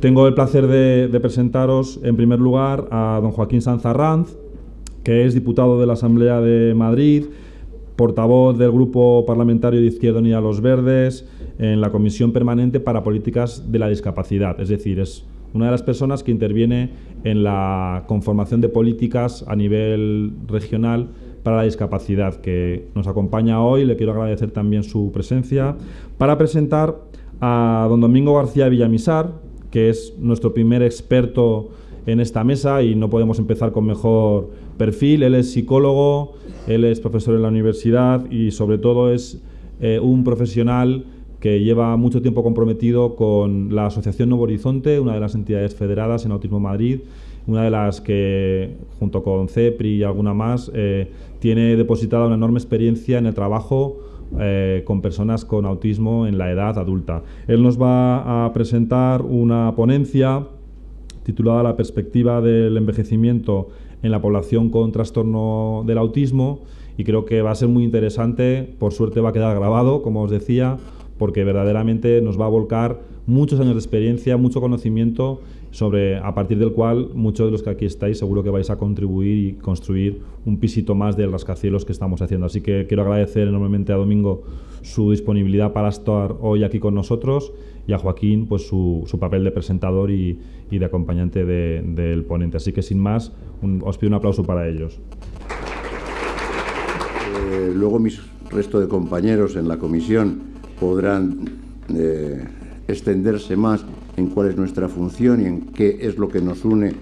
Tengo el placer de, presentaros, en primer lugar, a don Joaquín Sanzarranz, que es diputado de la Asamblea de Madrid, portavoz del Grupo Parlamentario de Izquierda Unida Los Verdes en la Comisión Permanente para Políticas de la Discapacidad. Es decir, es una de las personas que interviene en la conformación de políticas a nivel regional para la discapacidad, que nos acompaña hoy. Le quiero agradecer también su presencia para presentar a don Domingo García Villamizar, que es nuestro primer experto en esta mesa y no podemos empezar con mejor perfil. Él es psicólogo, él es profesor en la universidad y sobre todo es eh, un profesional que lleva mucho tiempo comprometido con la Asociación Nuevo Horizonte, una de las entidades federadas en Autismo Madrid, una de las que, junto con CEPRI y alguna más, eh, tiene depositada una enorme experiencia en el trabajo eh, con personas con autismo en la edad adulta. Él nos va a presentar una ponencia titulada La perspectiva del envejecimiento en la población con trastorno del autismo y creo que va a ser muy interesante, por suerte va a quedar grabado, como os decía, porque verdaderamente nos va a volcar muchos años de experiencia, mucho conocimiento sobre a partir del cual muchos de los que aquí estáis seguro que vais a contribuir y construir un pisito más del rascacielos que estamos haciendo. Así que quiero agradecer enormemente a Domingo su disponibilidad para estar hoy aquí con nosotros y a Joaquín pues su, su papel de presentador y, y de acompañante de, del ponente. Así que sin más, un, os pido un aplauso para ellos. Eh, luego mis resto de compañeros en la comisión podrán eh, extenderse más en cuál es nuestra función y en qué es lo que nos une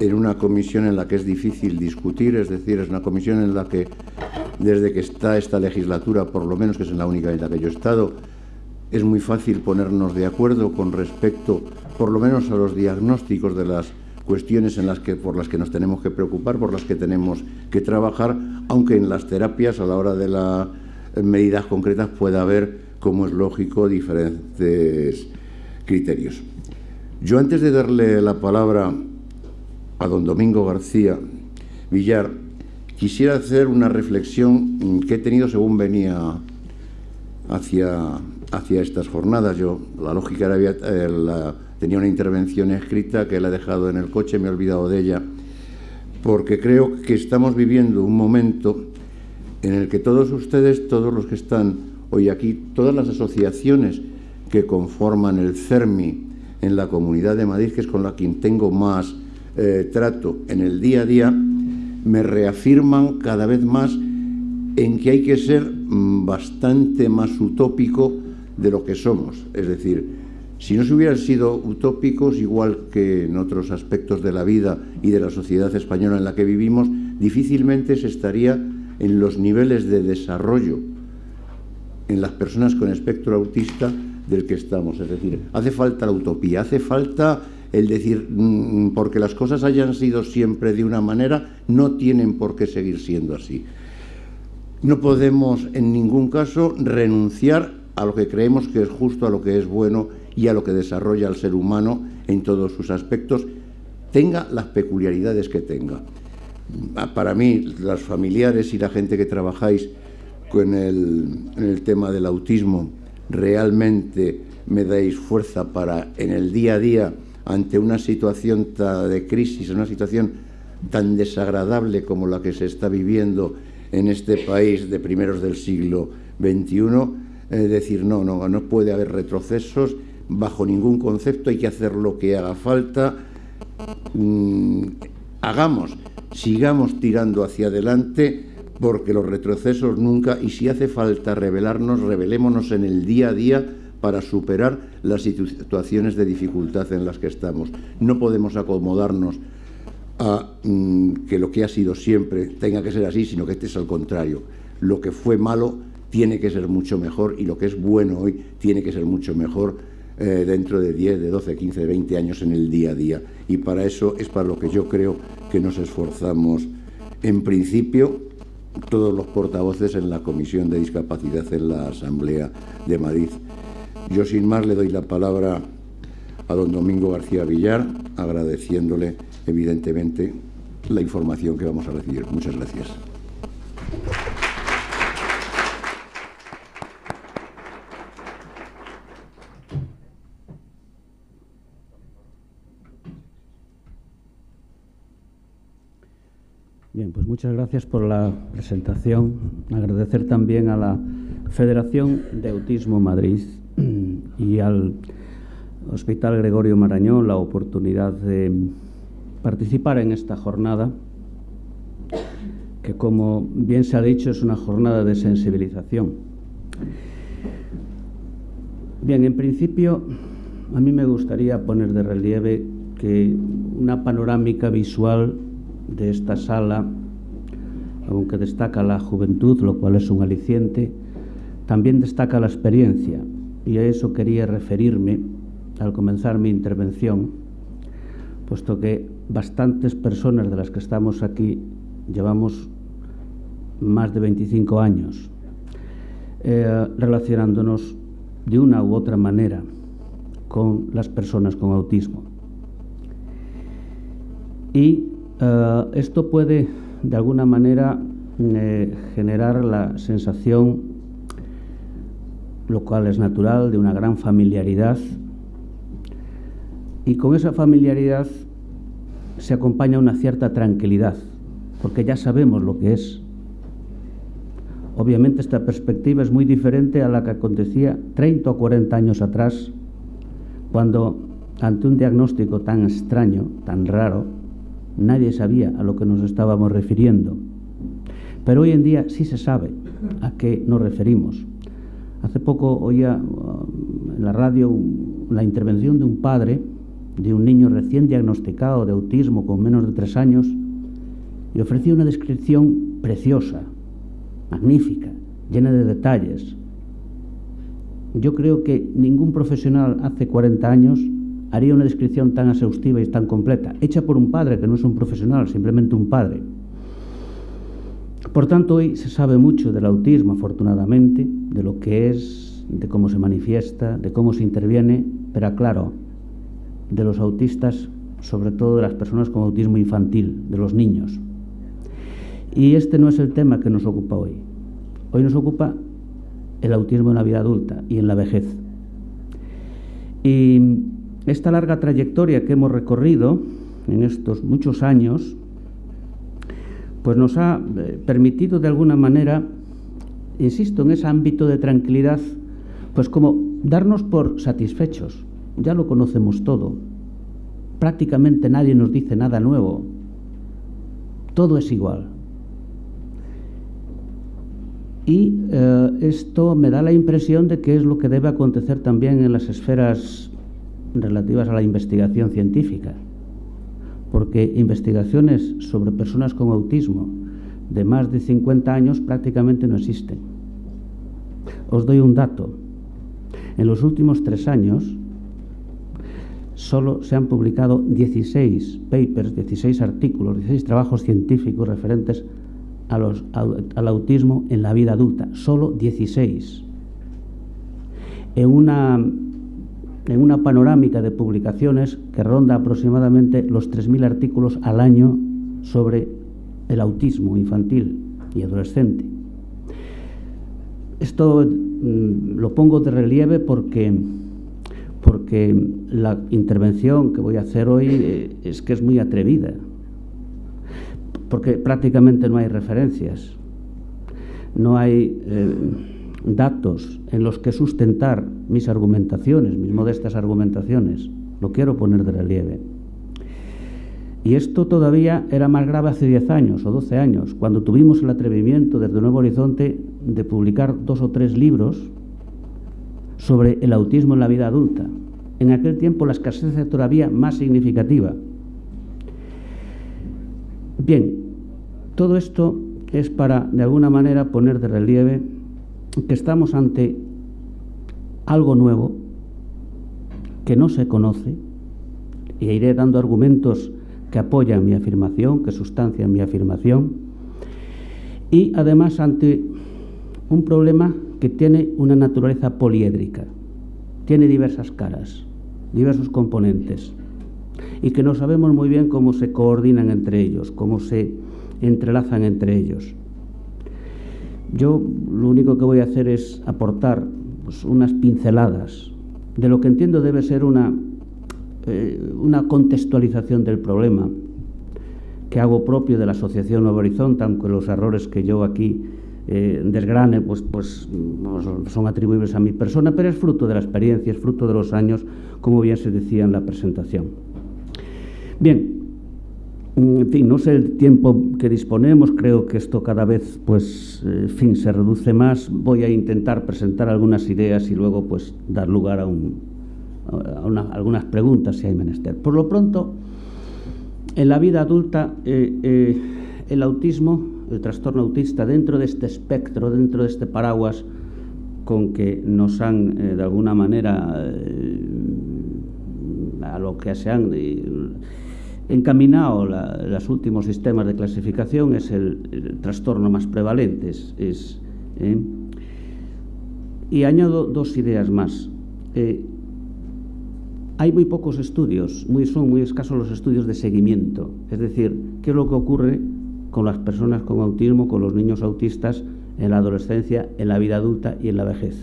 en una comisión en la que es difícil discutir, es decir, es una comisión en la que desde que está esta legislatura, por lo menos que es en la única en la que yo he estado, es muy fácil ponernos de acuerdo con respecto, por lo menos, a los diagnósticos de las cuestiones en las que, por las que nos tenemos que preocupar, por las que tenemos que trabajar, aunque en las terapias, a la hora de las medidas concretas, pueda haber, como es lógico, diferentes criterios. Yo antes de darle la palabra a don Domingo García Villar, quisiera hacer una reflexión que he tenido según venía hacia, hacia estas jornadas. Yo, la lógica era, eh, la, tenía una intervención escrita que la he dejado en el coche, me he olvidado de ella, porque creo que estamos viviendo un momento en el que todos ustedes, todos los que están hoy aquí, todas las asociaciones que conforman el CERMI, en la Comunidad de Madrid, que es con la quien tengo más eh, trato en el día a día, me reafirman cada vez más en que hay que ser mm, bastante más utópico de lo que somos. Es decir, si no se hubieran sido utópicos, igual que en otros aspectos de la vida y de la sociedad española en la que vivimos, difícilmente se estaría en los niveles de desarrollo en las personas con espectro autista del que estamos. Es decir, hace falta la utopía, hace falta el decir, mm, porque las cosas hayan sido siempre de una manera, no tienen por qué seguir siendo así. No podemos en ningún caso renunciar a lo que creemos que es justo, a lo que es bueno y a lo que desarrolla al ser humano en todos sus aspectos, tenga las peculiaridades que tenga. Para mí, las familiares y la gente que trabajáis con el, en el tema del autismo, realmente me dais fuerza para en el día a día, ante una situación de crisis, una situación tan desagradable como la que se está viviendo en este país de primeros del siglo XXI, eh, decir no, no, no puede haber retrocesos bajo ningún concepto, hay que hacer lo que haga falta, mm, hagamos, sigamos tirando hacia adelante porque los retrocesos nunca, y si hace falta revelarnos, revelémonos en el día a día para superar las situaciones de dificultad en las que estamos. No podemos acomodarnos a mm, que lo que ha sido siempre tenga que ser así, sino que este es al contrario. Lo que fue malo tiene que ser mucho mejor y lo que es bueno hoy tiene que ser mucho mejor eh, dentro de 10, de 12, 15, de 20 años en el día a día. Y para eso es para lo que yo creo que nos esforzamos en principio todos los portavoces en la Comisión de Discapacidad en la Asamblea de Madrid. Yo sin más le doy la palabra a don Domingo García Villar, agradeciéndole evidentemente la información que vamos a recibir. Muchas gracias. Pues muchas gracias por la presentación. Agradecer también a la Federación de Autismo Madrid y al Hospital Gregorio Marañón la oportunidad de participar en esta jornada, que como bien se ha dicho es una jornada de sensibilización. Bien, en principio a mí me gustaría poner de relieve que una panorámica visual de esta sala, aunque destaca la juventud, lo cual es un aliciente, también destaca la experiencia, y a eso quería referirme al comenzar mi intervención, puesto que bastantes personas de las que estamos aquí llevamos más de 25 años eh, relacionándonos de una u otra manera con las personas con autismo. Y eh, esto puede, de alguna manera, eh, generar la sensación, lo cual es natural, de una gran familiaridad. Y con esa familiaridad se acompaña una cierta tranquilidad, porque ya sabemos lo que es. Obviamente esta perspectiva es muy diferente a la que acontecía 30 o 40 años atrás, cuando ante un diagnóstico tan extraño, tan raro, nadie sabía a lo que nos estábamos refiriendo. Pero hoy en día sí se sabe a qué nos referimos. Hace poco oía uh, en la radio la intervención de un padre de un niño recién diagnosticado de autismo con menos de tres años y ofrecía una descripción preciosa, magnífica, llena de detalles. Yo creo que ningún profesional hace 40 años haría una descripción tan exhaustiva y tan completa, hecha por un padre que no es un profesional, simplemente un padre. Por tanto, hoy se sabe mucho del autismo, afortunadamente, de lo que es, de cómo se manifiesta, de cómo se interviene, pero claro, de los autistas, sobre todo de las personas con autismo infantil, de los niños. Y este no es el tema que nos ocupa hoy. Hoy nos ocupa el autismo en la vida adulta y en la vejez. Y esta larga trayectoria que hemos recorrido en estos muchos años, pues nos ha eh, permitido de alguna manera, insisto, en ese ámbito de tranquilidad, pues como darnos por satisfechos. Ya lo conocemos todo. Prácticamente nadie nos dice nada nuevo. Todo es igual. Y eh, esto me da la impresión de que es lo que debe acontecer también en las esferas relativas a la investigación científica, porque investigaciones sobre personas con autismo de más de 50 años prácticamente no existen. Os doy un dato. En los últimos tres años solo se han publicado 16 papers, 16 artículos, 16 trabajos científicos referentes a los, al autismo en la vida adulta. Solo 16. En una en una panorámica de publicaciones que ronda aproximadamente los 3.000 artículos al año sobre el autismo infantil y adolescente. Esto mm, lo pongo de relieve porque, porque la intervención que voy a hacer hoy eh, es que es muy atrevida, porque prácticamente no hay referencias, no hay... Eh, datos en los que sustentar mis argumentaciones, mis modestas argumentaciones. Lo quiero poner de relieve. Y esto todavía era más grave hace 10 años o 12 años, cuando tuvimos el atrevimiento desde Nuevo Horizonte de publicar dos o tres libros sobre el autismo en la vida adulta. En aquel tiempo la escasez era todavía más significativa. Bien, todo esto es para, de alguna manera, poner de relieve que estamos ante algo nuevo que no se conoce y iré dando argumentos que apoyan mi afirmación, que sustancian mi afirmación y además ante un problema que tiene una naturaleza poliédrica, tiene diversas caras, diversos componentes y que no sabemos muy bien cómo se coordinan entre ellos, cómo se entrelazan entre ellos. Yo lo único que voy a hacer es aportar pues, unas pinceladas de lo que entiendo debe ser una, eh, una contextualización del problema, que hago propio de la Asociación Horizonte, aunque los errores que yo aquí eh, desgrane pues, pues son atribuibles a mi persona, pero es fruto de la experiencia, es fruto de los años, como bien se decía en la presentación. Bien, en fin, no sé el tiempo que disponemos, creo que esto cada vez, pues, eh, fin, se reduce más. Voy a intentar presentar algunas ideas y luego, pues, dar lugar a, algunas preguntas si hay menester. Por lo pronto, en la vida adulta, eh, eh, el autismo, el trastorno autista, dentro de este espectro, dentro de este paraguas con que nos han, de alguna manera, a lo que se han encaminado los últimos sistemas de clasificación es el, trastorno más prevalente. Es, ¿eh? Y añado dos ideas más. Eh, hay muy pocos estudios, muy, son muy escasos los estudios de seguimiento, es decir, qué es lo que ocurre con las personas con autismo, con los niños autistas en la adolescencia, en la vida adulta y en la vejez.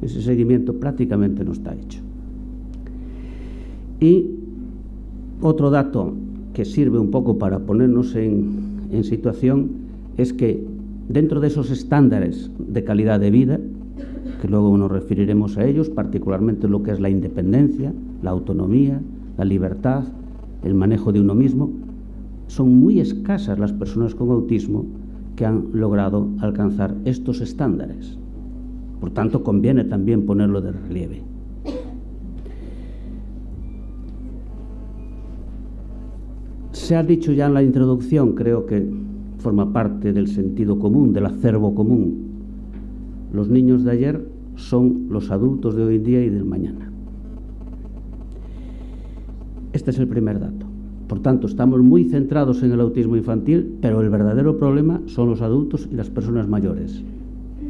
Ese seguimiento prácticamente no está hecho. Y otro dato que sirve un poco para ponernos en, situación es que dentro de esos estándares de calidad de vida, que luego nos referiremos a ellos, particularmente lo que es la independencia, la autonomía, la libertad, el manejo de uno mismo, son muy escasas las personas con autismo que han logrado alcanzar estos estándares. Por tanto, conviene también ponerlo de relieve. Se ha dicho ya en la introducción, creo que forma parte del sentido común, del acervo común. Los niños de ayer son los adultos de hoy en día y del mañana. Este es el primer dato. Por tanto, estamos muy centrados en el autismo infantil, pero el verdadero problema son los adultos y las personas mayores.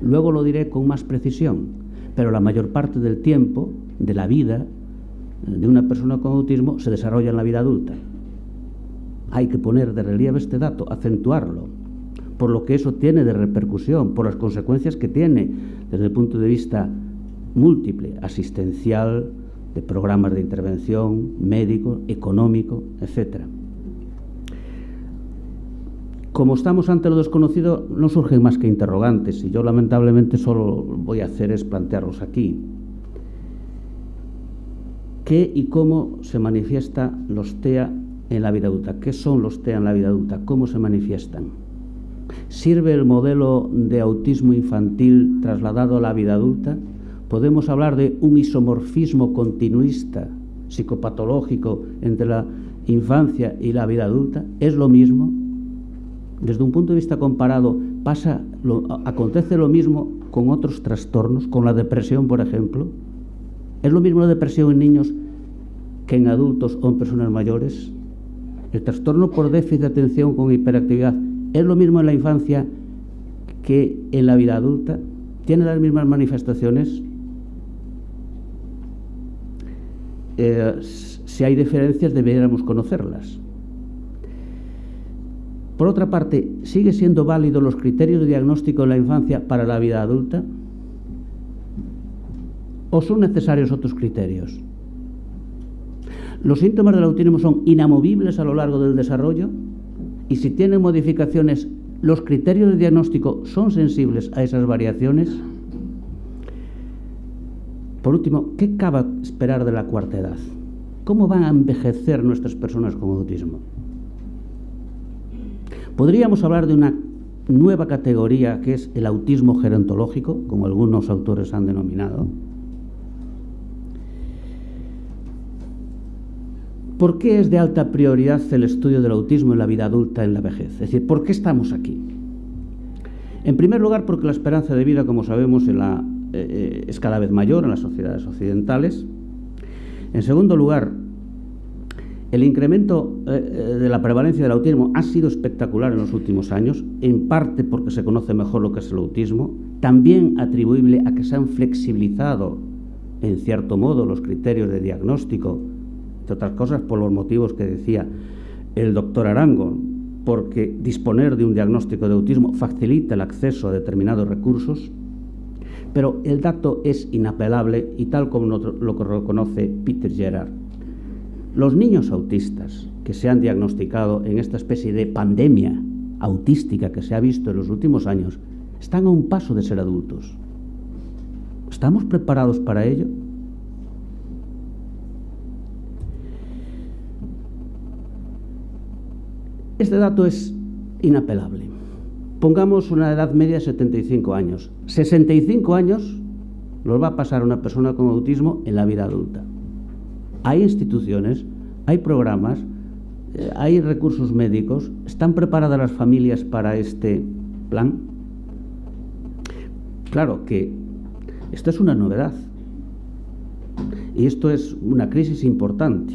Luego lo diré con más precisión, pero la mayor parte del tiempo de la vida de una persona con autismo se desarrolla en la vida adulta hay que poner de relieve este dato, acentuarlo, por lo que eso tiene de repercusión, por las consecuencias que tiene desde el punto de vista múltiple, asistencial, de programas de intervención, médico, económico, etc. Como estamos ante lo desconocido, no surgen más que interrogantes y yo lamentablemente solo voy a hacer es plantearlos aquí. ¿Qué y cómo se manifiesta los TEA en la vida adulta. ¿Qué son los TEA en la vida adulta? ¿Cómo se manifiestan? ¿Sirve el modelo de autismo infantil trasladado a la vida adulta? ¿Podemos hablar de un isomorfismo continuista, psicopatológico, entre la infancia y la vida adulta? ¿Es lo mismo? Desde un punto de vista comparado, pasa, acontece lo mismo con otros trastornos, con la depresión, por ejemplo. ¿Es lo mismo la depresión en niños que en adultos o en personas mayores? El trastorno por déficit de atención con hiperactividad es lo mismo en la infancia que en la vida adulta. ¿Tiene las mismas manifestaciones? Eh, si hay diferencias deberíamos conocerlas. Por otra parte, ¿sigue siendo válido los criterios de diagnóstico en la infancia para la vida adulta? ¿O son necesarios otros criterios? Los síntomas del autismo son inamovibles a lo largo del desarrollo y si tienen modificaciones, ¿los criterios de diagnóstico son sensibles a esas variaciones? Por último, ¿qué cabe esperar de la cuarta edad? ¿Cómo van a envejecer nuestras personas con autismo? Podríamos hablar de una nueva categoría que es el autismo gerontológico, como algunos autores han denominado. ¿Por qué es de alta prioridad el estudio del autismo en la vida adulta en la vejez? Es decir, ¿por qué estamos aquí? En primer lugar, porque la esperanza de vida, como sabemos, eh, eh, es cada vez mayor en las sociedades occidentales. En segundo lugar, el incremento eh, de la prevalencia del autismo ha sido espectacular en los últimos años, en parte porque se conoce mejor lo que es el autismo, también atribuible a que se han flexibilizado, en cierto modo, los criterios de diagnóstico entre otras cosas por los motivos que decía el doctor Arango, porque disponer de un diagnóstico de autismo facilita el acceso a determinados recursos, pero el dato es inapelable y tal como lo reconoce Peter Gerard. Los niños autistas que se han diagnosticado en esta especie de pandemia autística que se ha visto en los últimos años están a un paso de ser adultos. ¿Estamos preparados para ello? Este dato es inapelable. Pongamos una edad media de 75 años. 65 años los va a pasar una persona con autismo en la vida adulta. Hay instituciones, hay programas, eh, hay recursos médicos. ¿Están preparadas las familias para este plan? Claro que esto es una novedad. Y esto es una crisis importante.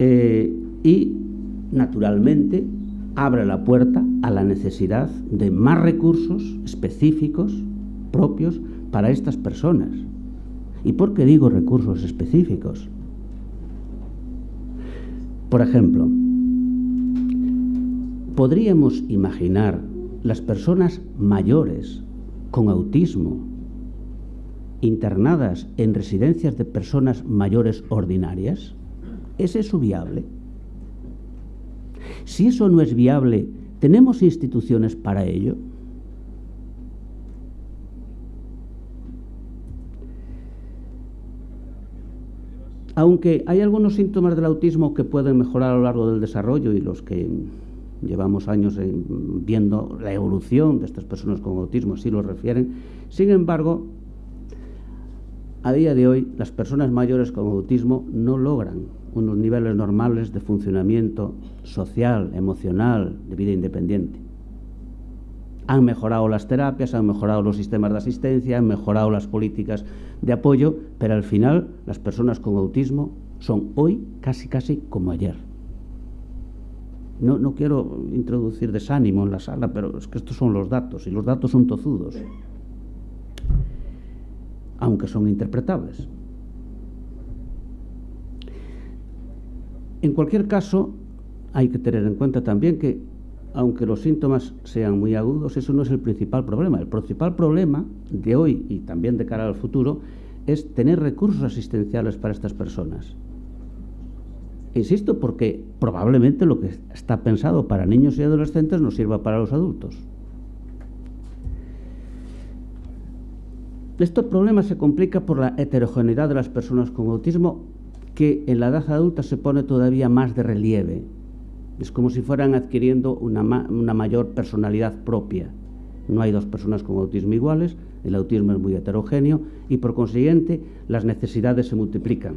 Eh, y naturalmente, abre la puerta a la necesidad de más recursos específicos propios para estas personas. ¿Y por qué digo recursos específicos? Por ejemplo, podríamos imaginar las personas mayores con autismo internadas en residencias de personas mayores ordinarias? ¿Es eso viable? Si eso no es viable, ¿tenemos instituciones para ello? Aunque hay algunos síntomas del autismo que pueden mejorar a lo largo del desarrollo y los que llevamos años viendo la evolución de estas personas con autismo así lo refieren, sin embargo, a día de hoy las personas mayores con autismo no logran unos niveles normales de funcionamiento social, emocional, de vida independiente. Han mejorado las terapias, han mejorado los sistemas de asistencia, han mejorado las políticas de apoyo, pero al final las personas con autismo son hoy casi casi como ayer. No, no quiero introducir desánimo en la sala, pero es que estos son los datos y los datos son tozudos, aunque son interpretables. En cualquier caso, hay que tener en cuenta también que, aunque los síntomas sean muy agudos, eso no es el principal problema. El principal problema de hoy y también de cara al futuro es tener recursos asistenciales para estas personas. Insisto, porque probablemente lo que está pensado para niños y adolescentes no sirva para los adultos. Este problema se complica por la heterogeneidad de las personas con autismo que en la edad adulta se pone todavía más de relieve. Es como si fueran adquiriendo una, una, mayor personalidad propia. No hay dos personas con autismo iguales, el autismo es muy heterogéneo y por consiguiente las necesidades se multiplican.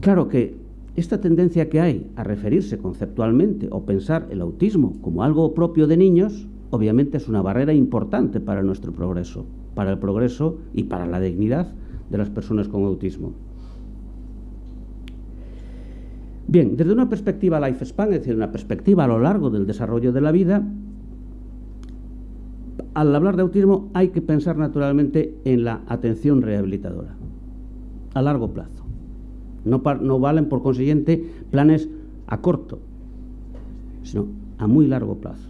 Claro que esta tendencia que hay a referirse conceptualmente o pensar el autismo como algo propio de niños, obviamente es una barrera importante para nuestro progreso, para el progreso y para la dignidad de las personas con autismo. Bien, desde una perspectiva lifespan, es decir, una perspectiva a lo largo del desarrollo de la vida, al hablar de autismo hay que pensar naturalmente en la atención rehabilitadora, a largo plazo. No, no valen, por consiguiente, planes a corto, sino a muy largo plazo.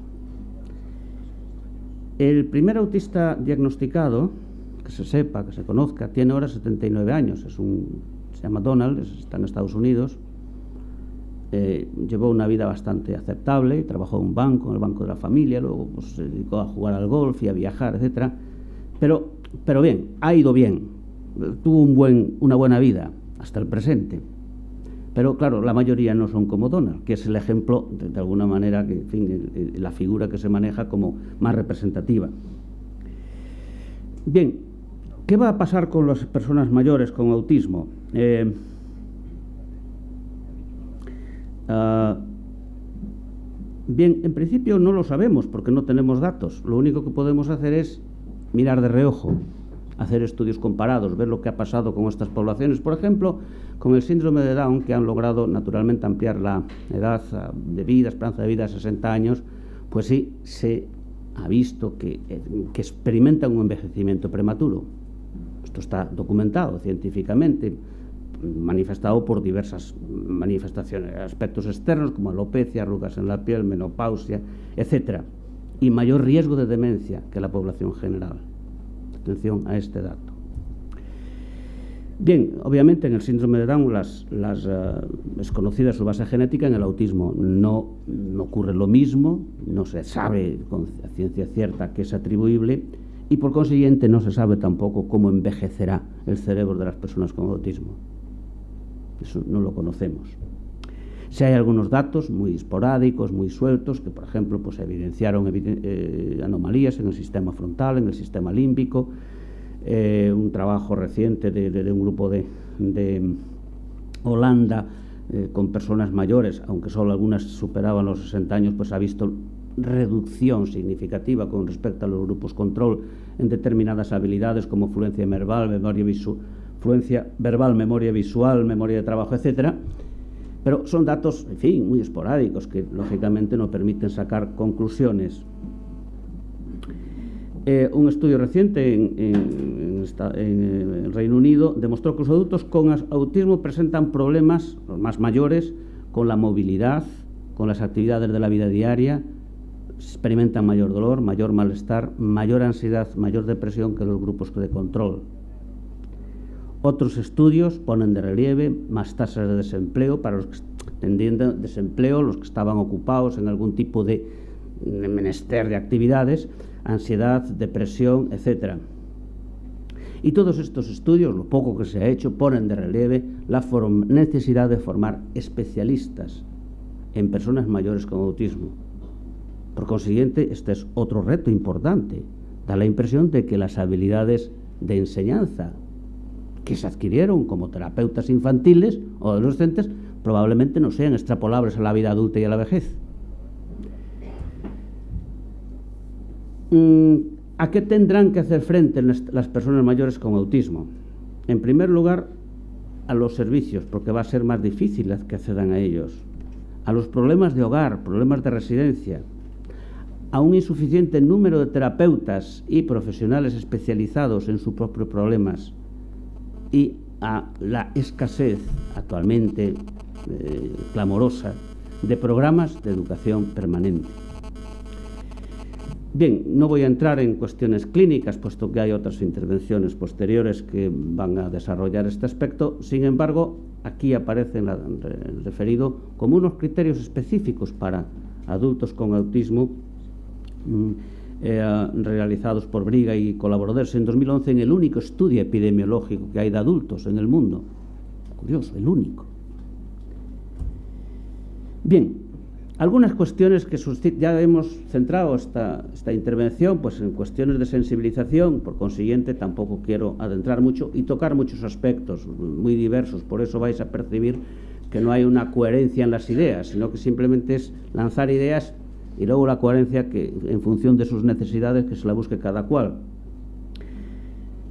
El primer autista diagnosticado, que se sepa, que se conozca, tiene ahora 79 años, es un, se llama Donald, está en Estados Unidos, eh, llevó una vida bastante aceptable, trabajó en un banco, en el banco de la familia, luego pues, se dedicó a jugar al golf y a viajar, etc. Pero, pero bien, ha ido bien, tuvo un buen, una buena vida hasta el presente. Pero claro, la mayoría no son como Donald, que es el ejemplo, de, de alguna manera, que, en fin, la figura que se maneja como más representativa. Bien, ¿Qué va a pasar con las personas mayores con autismo? Eh, uh, bien, en principio no lo sabemos porque no tenemos datos. Lo único que podemos hacer es mirar de reojo, hacer estudios comparados, ver lo que ha pasado con estas poblaciones. Por ejemplo, con el síndrome de Down, que han logrado naturalmente ampliar la edad de vida, esperanza de vida a 60 años, pues sí, se ha visto que, eh, que experimentan un envejecimiento prematuro. Esto está documentado científicamente, manifestado por diversas manifestaciones, aspectos externos como alopecia, arrugas en la piel, menopausia, etc. Y mayor riesgo de demencia que la población general. Atención a este dato. Bien, obviamente en el síndrome de Down las, uh, es conocida su base genética, en el autismo no, no, ocurre lo mismo, no se sabe con ciencia cierta que es atribuible y por consiguiente no se sabe tampoco cómo envejecerá el cerebro de las personas con autismo. Eso no lo conocemos. Si hay algunos datos muy esporádicos, muy sueltos, que por ejemplo pues, evidenciaron eh, anomalías en el sistema frontal, en el sistema límbico, eh, un trabajo reciente de, de, de un grupo de, de Holanda eh, con personas mayores, aunque solo algunas superaban los 60 años, pues ha visto reducción significativa con respecto a los grupos control en determinadas habilidades como fluencia verbal, memoria, fluencia verbal, memoria visual, memoria de trabajo, etcétera. Pero son datos, en fin, muy esporádicos que lógicamente no permiten sacar conclusiones. Eh, un estudio reciente en, en, el Reino Unido demostró que los adultos con autismo presentan problemas, los más mayores, con la movilidad, con las actividades de la vida diaria, experimentan mayor dolor, mayor malestar, mayor ansiedad, mayor depresión que los grupos de control. Otros estudios ponen de relieve más tasas de desempleo para los que desempleo, los que estaban ocupados en algún tipo de menester de actividades, ansiedad, depresión, etc. Y todos estos estudios, lo poco que se ha hecho, ponen de relieve la necesidad de formar especialistas en personas mayores con autismo. Por consiguiente, este es otro reto importante. Da la impresión de que las habilidades de enseñanza que se adquirieron como terapeutas infantiles o adolescentes probablemente no sean extrapolables a la vida adulta y a la vejez. Mm, ¿A qué tendrán que hacer frente las personas mayores con autismo? En primer lugar, a los servicios, porque va a ser más difícil que accedan a ellos, a los problemas de hogar, problemas de residencia, a un insuficiente número de terapeutas y profesionales especializados en sus propios problemas y a la escasez actualmente eh, clamorosa de programas de educación permanente. Bien, no voy a entrar en cuestiones clínicas, puesto que hay otras intervenciones posteriores que van a desarrollar este aspecto. Sin embargo, aquí aparece referido como unos criterios específicos para adultos con autismo eh, realizados por Briga y colaboradores en 2011 en el único estudio epidemiológico que hay de adultos en el mundo. Curioso, el único. Bien, algunas cuestiones que ya hemos centrado esta, esta, intervención pues en cuestiones de sensibilización, por consiguiente tampoco quiero adentrar mucho y tocar muchos aspectos muy diversos, por eso vais a percibir que no hay una coherencia en las ideas, sino que simplemente es lanzar ideas y luego la coherencia que en función de sus necesidades que se la busque cada cual.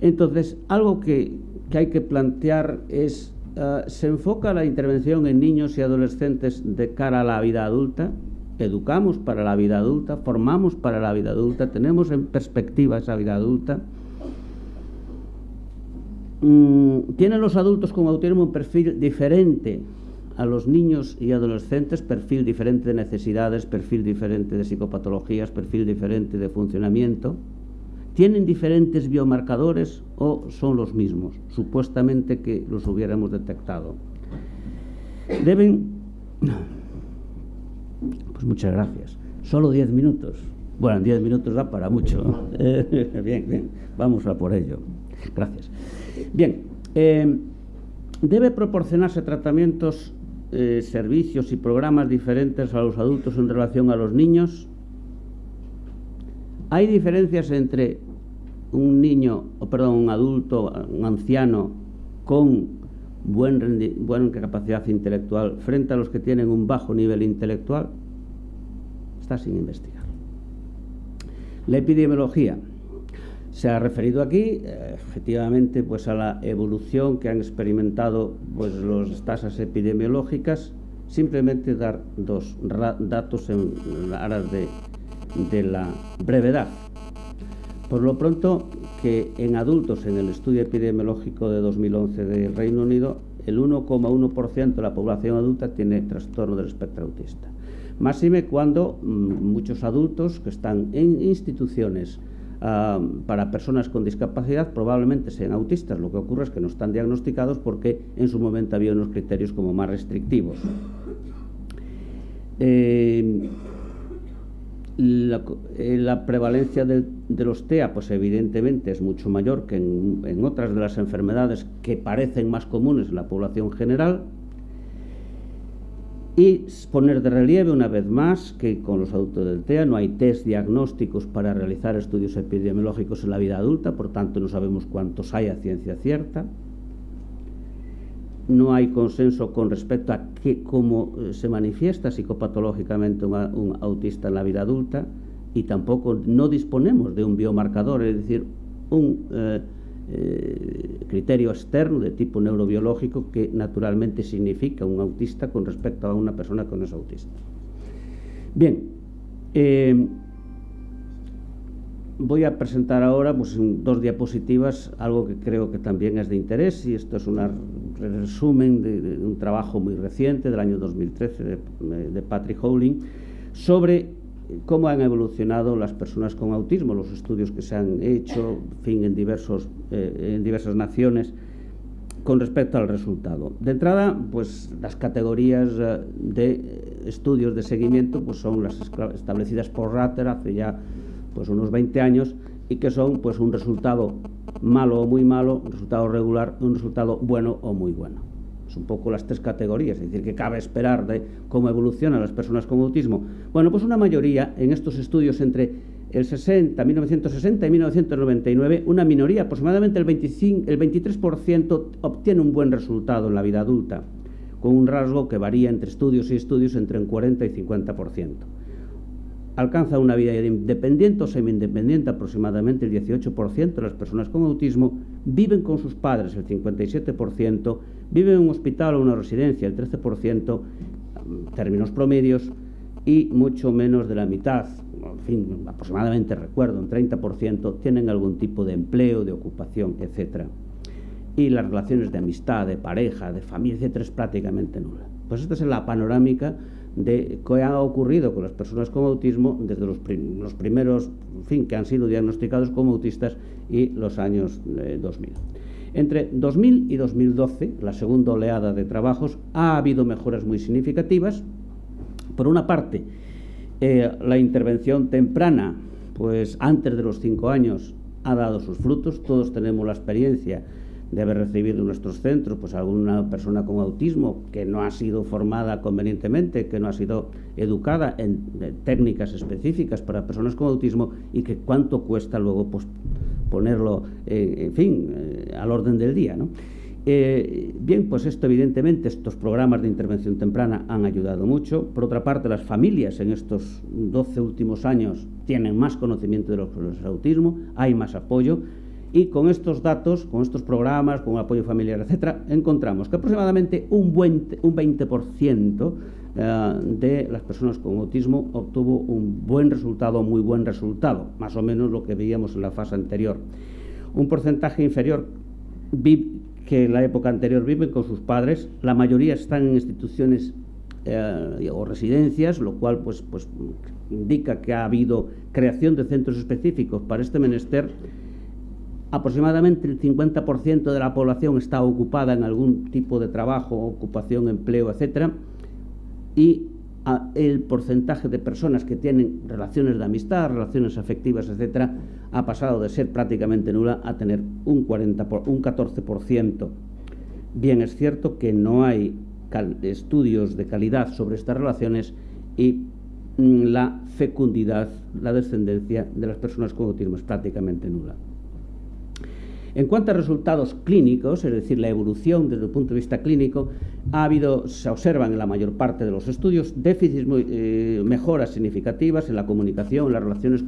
Entonces, algo que, que hay que plantear es Uh, se enfoca la intervención en niños y adolescentes de cara a la vida adulta, educamos para la vida adulta, formamos para la vida adulta, tenemos en perspectiva esa vida adulta. Mm, ¿Tienen los adultos con autismo un perfil diferente a los niños y adolescentes? Perfil diferente de necesidades, perfil diferente de psicopatologías, perfil diferente de funcionamiento. ¿Tienen diferentes biomarcadores o son los mismos? Supuestamente que los hubiéramos detectado. Deben... Pues muchas gracias. Solo 10 minutos. Bueno, 10 minutos da para mucho. bien, bien. Vamos a por ello. Gracias. Bien. Eh, debe proporcionarse tratamientos, eh, servicios y programas diferentes a los adultos en relación a los niños. Hay diferencias entre un niño, o perdón, un adulto, un anciano con buen buena capacidad intelectual frente a los que tienen un bajo nivel intelectual, está sin investigar. La epidemiología se ha referido aquí, efectivamente, pues a la evolución que han experimentado pues, las tasas epidemiológicas, simplemente dar dos datos en aras de, de la brevedad. Por lo pronto, que en adultos, en el estudio epidemiológico de 2011 del Reino Unido, el 1,1% de la población adulta tiene trastorno del espectro autista. Máxime cuando mm, muchos adultos que están en instituciones para personas con discapacidad probablemente sean autistas. Lo que ocurre es que no están diagnosticados porque en su momento había unos criterios como más restrictivos. La, eh, la, prevalencia de los TEA, pues evidentemente es mucho mayor que en, en otras de las enfermedades que parecen más comunes en la población general. Y poner de relieve una vez más que con los adultos del TEA no hay test diagnósticos para realizar estudios epidemiológicos en la vida adulta, por tanto no sabemos cuántos hay a ciencia cierta. No hay consenso con respecto a qué, cómo eh, se manifiesta psicopatológicamente un, autista en la vida adulta y tampoco no disponemos de un biomarcador, es decir, un eh, eh, criterio externo de tipo neurobiológico que naturalmente significa un autista con respecto a una persona que no es autista. Bien, eh, voy a presentar ahora pues, dos diapositivas algo que creo que también es de interés y esto es un resumen de, de, un trabajo muy reciente del año 2013 de, de Patrick Howling sobre cómo han evolucionado las personas con autismo, los estudios que se han hecho en, fin, en, diversos, eh, en diversas naciones con respecto al resultado. De entrada, pues las categorías eh, de estudios de seguimiento pues son las establecidas por Ratter hace ya pues unos 20 años y que son pues un resultado malo o muy malo, un resultado regular, un resultado bueno o muy bueno un poco las tres categorías, es decir, que cabe esperar de cómo evolucionan las personas con autismo. Bueno, pues una mayoría en estos estudios entre el 60, 1960 y 1999, una minoría, aproximadamente el, 25, el 23%, obtiene un buen resultado en la vida adulta, con un rasgo que varía entre estudios y estudios entre un 40 y 50% alcanza una vida independiente o semi-independiente, aproximadamente el 18% de las personas con autismo viven con sus padres, el 57%, viven en un hospital o una residencia, el 13%, términos promedios, y mucho menos de la mitad, en fin, aproximadamente recuerdo, un 30%, tienen algún tipo de empleo, de ocupación, etc. Y las relaciones de amistad, de pareja, de familia, etc., es prácticamente nula. Pues esta es la panorámica de qué ha ocurrido con las personas con autismo desde los, los primeros, fin, que han sido diagnosticados como autistas y los años eh, 2000. Entre 2000 y 2012, la segunda oleada de trabajos, ha habido mejoras muy significativas. Por una parte, eh, la intervención temprana, pues antes de los cinco años, ha dado sus frutos. Todos tenemos la experiencia de haber recibido en nuestros centros pues alguna persona con autismo que no ha sido formada convenientemente, que no ha sido educada en, técnicas específicas para personas con autismo y que cuánto cuesta luego pues, ponerlo, eh, en fin, eh, al orden del día. ¿no? Eh, bien, pues esto evidentemente, estos programas de intervención temprana han ayudado mucho. Por otra parte, las familias en estos 12 últimos años tienen más conocimiento de lo que es el autismo, hay más apoyo. Y con estos datos, con estos programas, con apoyo familiar, etcétera, encontramos que aproximadamente un, buen, un 20% eh, de las personas con autismo obtuvo un buen resultado, muy buen resultado, más o menos lo que veíamos en la fase anterior. Un porcentaje inferior que en la época anterior viven con sus padres, la mayoría están en instituciones eh, o residencias, lo cual pues, pues indica que ha habido creación de centros específicos para este menester aproximadamente el 50% de la población está ocupada en algún tipo de trabajo, ocupación, empleo, etcétera, y a, el porcentaje de personas que tienen relaciones de amistad, relaciones afectivas, etcétera, ha pasado de ser prácticamente nula a tener un 40 por, un 14%. Bien es cierto que no hay estudios de calidad sobre estas relaciones y mm, la fecundidad, la descendencia de las personas con autismo es prácticamente nula. En cuanto a resultados clínicos, es decir, la evolución desde el punto de vista clínico, ha habido, se observan en la mayor parte de los estudios déficits, eh, mejoras significativas en la comunicación, las relaciones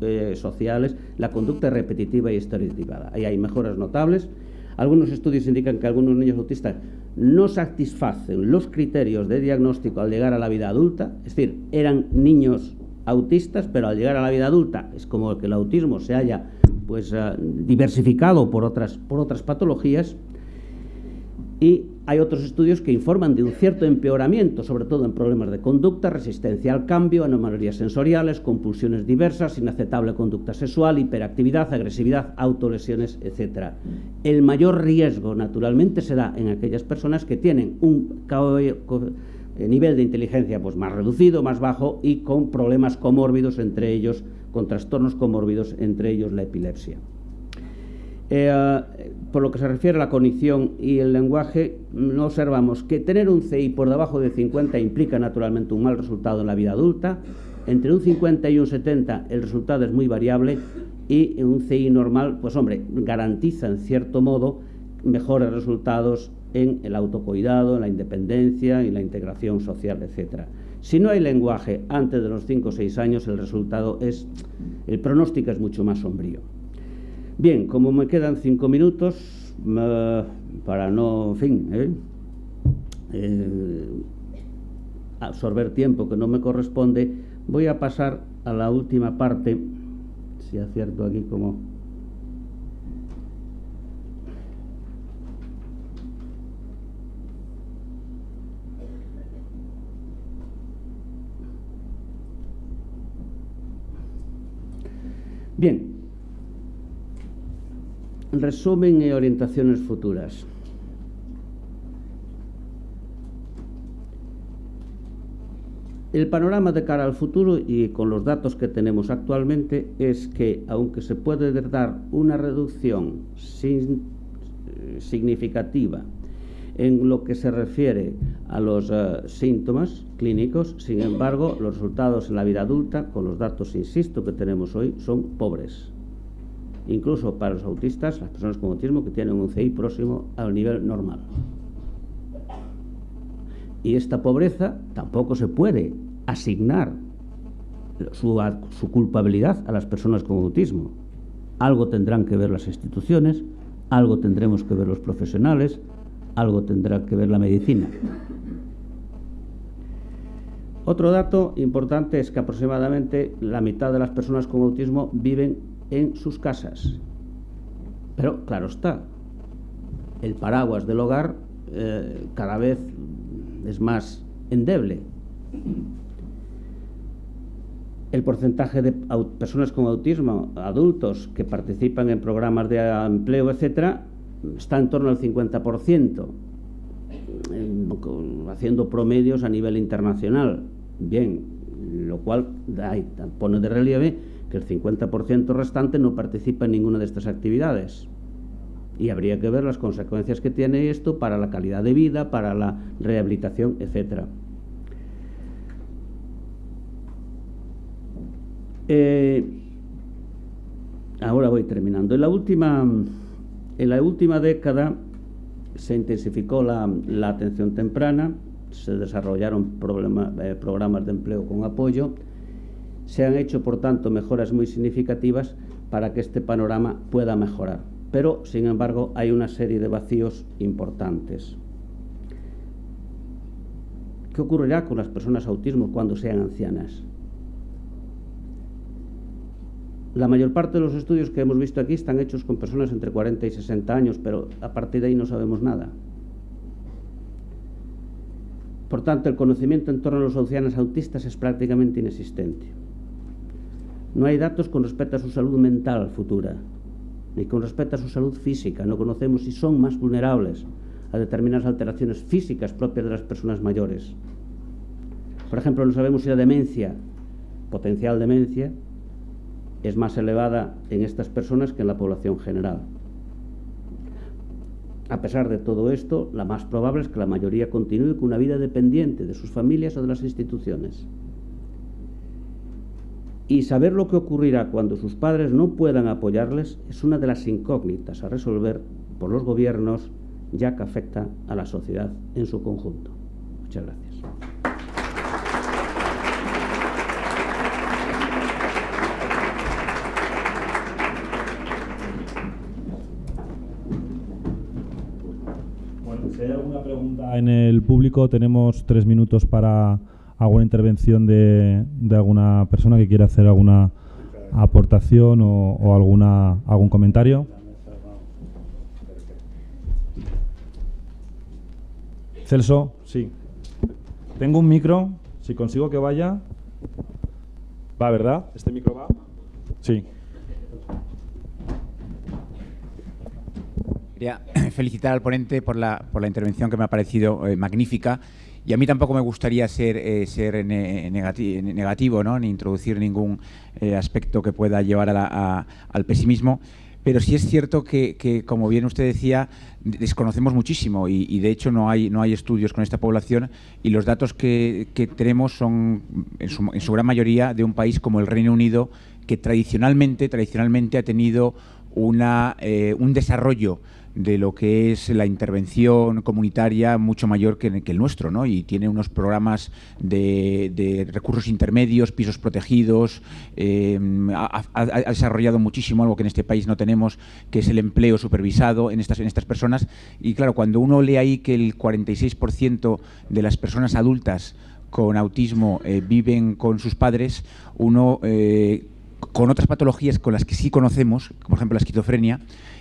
eh, sociales, la conducta repetitiva y estereotipada. Ahí hay mejoras notables. Algunos estudios indican que algunos niños autistas no satisfacen los criterios de diagnóstico al llegar a la vida adulta, es decir, eran niños autistas, pero al llegar a la vida adulta es como que el autismo se haya pues, uh, diversificado por otras, por otras patologías y hay otros estudios que informan de un cierto empeoramiento, sobre todo en problemas de conducta, resistencia al cambio, anomalías sensoriales, compulsiones diversas, inaceptable conducta sexual, hiperactividad, agresividad, autolesiones, etc. El mayor riesgo, naturalmente, se da en aquellas personas que tienen un eh, nivel de inteligencia pues, más reducido, más bajo y con problemas comórbidos, entre ellos, con trastornos comórbidos, entre ellos la epilepsia. Eh, por lo que se refiere a la cognición y el lenguaje, observamos que tener un CI por debajo de 50 implica naturalmente un mal resultado en la vida adulta. Entre un 50 y un 70 el resultado es muy variable y un CI normal, pues hombre, garantiza en cierto modo mejores resultados en el autocuidado, en la independencia y la integración social, etc. Si no hay lenguaje antes de los 5 o 6 años, el resultado es, el pronóstico es mucho más sombrío. Bien, como me quedan cinco minutos, para no, en fin, ¿eh? Eh, absorber tiempo que no me corresponde, voy a pasar a la última parte, si acierto aquí como... Bien, Resumen e orientaciones futuras. El panorama de cara al futuro y con los datos que tenemos actualmente es que, aunque se puede dar una reducción sin, eh, significativa en lo que se refiere a los uh, síntomas clínicos, sin embargo, los resultados en la vida adulta, con los datos, insisto, que tenemos hoy, son pobres incluso para los autistas, las personas con autismo que tienen un CI próximo al nivel normal. Y esta pobreza tampoco se puede asignar su, su, culpabilidad a las personas con autismo. Algo tendrán que ver las instituciones, algo tendremos que ver los profesionales, algo tendrá que ver la medicina. Otro dato importante es que aproximadamente la mitad de las personas con autismo viven en sus casas. Pero claro está, el paraguas del hogar eh, cada vez es más endeble. El porcentaje de personas con autismo, adultos, que participan en programas de empleo, etcétera, está en torno al 50%, haciendo promedios a nivel internacional. Bien, lo cual pone de relieve que el 50% restante no participa en ninguna de estas actividades. Y habría que ver las consecuencias que tiene esto para la calidad de vida, para la rehabilitación, etc. Eh, ahora voy terminando. En la última, en la última década se intensificó la, atención temprana, se desarrollaron eh, programas de empleo con apoyo, se han hecho, por tanto, mejoras muy significativas para que este panorama pueda mejorar. Pero, sin embargo, hay una serie de vacíos importantes. ¿Qué ocurrirá con las personas autismo cuando sean ancianas? La mayor parte de los estudios que hemos visto aquí están hechos con personas entre 40 y 60 años, pero a partir de ahí no sabemos nada. Por tanto, el conocimiento en torno a los ancianos autistas es prácticamente inexistente. No hay datos con respecto a su salud mental futura, ni con respecto a su salud física. No conocemos si son más vulnerables a determinadas alteraciones físicas propias de las personas mayores. Por ejemplo, no sabemos si la demencia, potencial demencia, es más elevada en estas personas que en la población general. A pesar de todo esto, la más probable es que la mayoría continúe con una vida dependiente de sus familias o de las instituciones y saber lo que ocurrirá cuando sus padres no puedan apoyarles es una de las incógnitas a resolver por los gobiernos ya que afecta a la sociedad en su conjunto. Muchas gracias. En el público, tenemos tres minutos para alguna intervención de, de alguna persona que quiera hacer alguna aportación o, o alguna algún comentario. Celso, sí. Tengo un micro, si consigo que vaya. Va, ¿verdad? ¿Este micro va? Sí. Quería felicitar al ponente por la, por la intervención que me ha parecido eh, magnífica. Y a mí tampoco me gustaría ser, eh, ser negativo, ¿no? ni introducir ningún eh, aspecto que pueda llevar al pesimismo. Pero sí es cierto que, como bien usted decía, desconocemos muchísimo y, de hecho no hay, no hay estudios con esta población y los datos que, tenemos son en su, en su, gran mayoría de un país como el Reino Unido que tradicionalmente, tradicionalmente ha tenido una, un desarrollo de lo que es la intervención comunitaria mucho mayor que, el nuestro, ¿no? Y tiene unos programas de, recursos intermedios, pisos protegidos, eh, ha, desarrollado muchísimo algo que en este país no tenemos, que es el empleo supervisado en estas, en estas personas. Y claro, cuando uno lee ahí que el 46% de las personas adultas con autismo eh, viven con sus padres, uno... Eh, con otras patologías con las que sí conocemos, por ejemplo la esquizofrenia,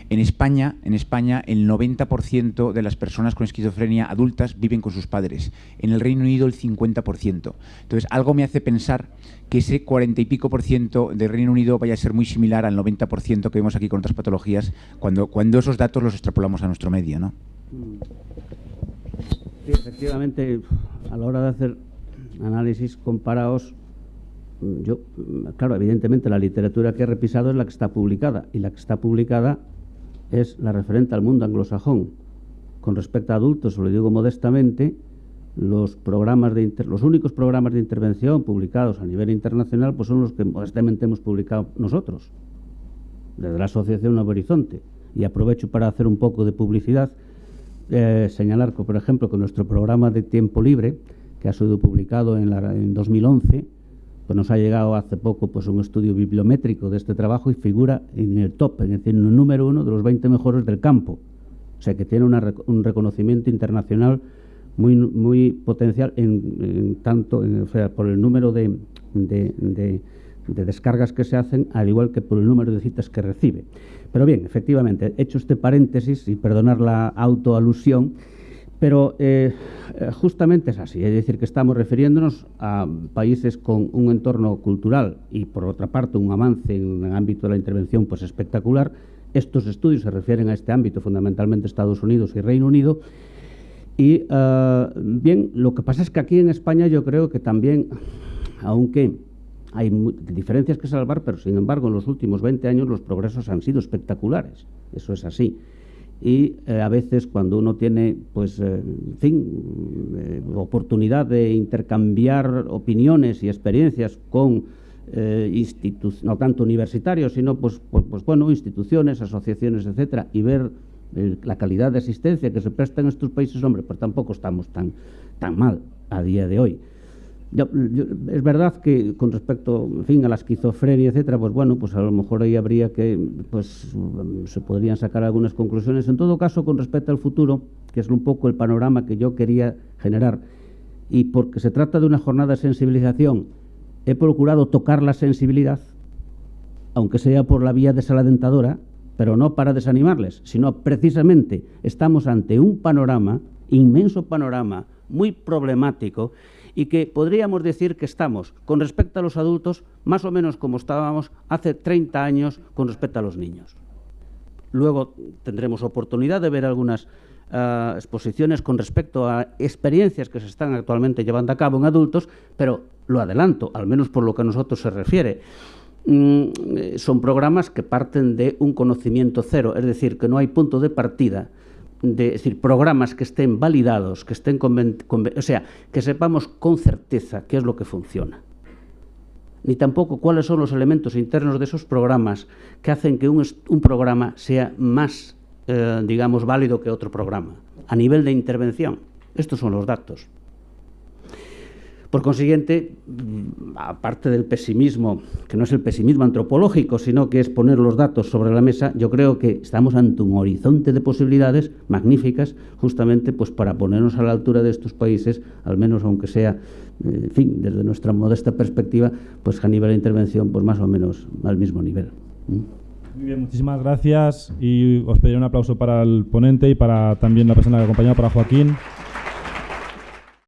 en España, en España el 90% de las personas con esquizofrenia adultas viven con sus padres. En el Reino Unido el 50%. Entonces, algo me hace pensar que ese 40 y pico por ciento del Reino Unido vaya a ser muy similar al 90% que vemos aquí con otras patologías cuando, cuando esos datos los extrapolamos a nuestro medio, ¿no? Sí, efectivamente, a la hora de hacer análisis comparados, yo, claro, evidentemente la literatura que he repisado es la que está publicada y la que está publicada es la referente al mundo anglosajón. Con respecto a adultos, lo digo modestamente, los, programas de los únicos programas de intervención publicados a nivel internacional pues son los que modestamente hemos publicado nosotros, desde la Asociación Nuevo Horizonte. Y aprovecho para hacer un poco de publicidad, eh, señalar por ejemplo, que nuestro programa de tiempo libre, que ha sido publicado la, en 2011, pues nos ha llegado hace poco pues un estudio bibliométrico de este trabajo y figura en el top, en el número uno de los 20 mejores del campo. O sea que tiene un reconocimiento internacional muy, muy potencial en, tanto o sea, por el número de, de, descargas que se hacen, al igual que por el número de citas que recibe. Pero bien, efectivamente, hecho este paréntesis y perdonar la autoalusión, pero eh, eh, justamente es así, es decir, que estamos refiriéndonos a países con un entorno cultural y, por otra parte, un avance en el ámbito de la intervención pues espectacular. Estos estudios se refieren a este ámbito, fundamentalmente Estados Unidos y Reino Unido. Y, eh, bien, lo que pasa es que aquí en España yo creo que también, aunque hay diferencias que salvar, pero sin embargo en los últimos 20 años los progresos han sido espectaculares. Eso es así y eh, a veces cuando uno tiene, pues, eh, fin, eh, oportunidad de intercambiar opiniones y experiencias con no tanto universitarios, sino, pues, pues, pues, bueno, instituciones, asociaciones, etcétera, y ver la calidad de asistencia que se presta en estos países, hombre, pues tampoco estamos tan, tan mal a día de hoy es verdad que con respecto, en fin, a la esquizofrenia, etcétera, pues bueno, pues a lo mejor ahí habría que, pues se podrían sacar algunas conclusiones. En todo caso, con respecto al futuro, que es un poco el panorama que yo quería generar, y porque se trata de una jornada de sensibilización, he procurado tocar la sensibilidad, aunque sea por la vía desalentadora, pero no para desanimarles, sino precisamente estamos ante un panorama, inmenso panorama, muy problemático, y que podríamos decir que estamos, con respecto a los adultos, más o menos como estábamos hace 30 años con respecto a los niños. Luego tendremos oportunidad de ver algunas ah, exposiciones con respecto a experiencias que se están actualmente llevando a cabo en adultos, pero lo adelanto, al menos por lo que a nosotros se refiere. Mm, eh, son programas que parten de un conocimiento cero, es decir, que no hay punto de partida de, es decir, programas que estén validados, que estén o sea, que sepamos con certeza qué es lo que funciona. Ni tampoco cuáles son los elementos internos de esos programas que hacen que un, un programa sea más, eh, digamos, válido que otro programa, a nivel de intervención. Estos son los datos. Por consiguiente, mm, aparte del pesimismo, que no es el pesimismo antropológico, sino que es poner los datos sobre la mesa, yo creo que estamos ante un horizonte de posibilidades magníficas, justamente pues para ponernos a la altura de estos países, al menos aunque sea, en fin, desde nuestra modesta perspectiva, pues a nivel de intervención, pues más o menos al mismo nivel. Muy bien, muchísimas gracias y os pediré un aplauso para el ponente y para también la persona que ha acompañado, para Joaquín.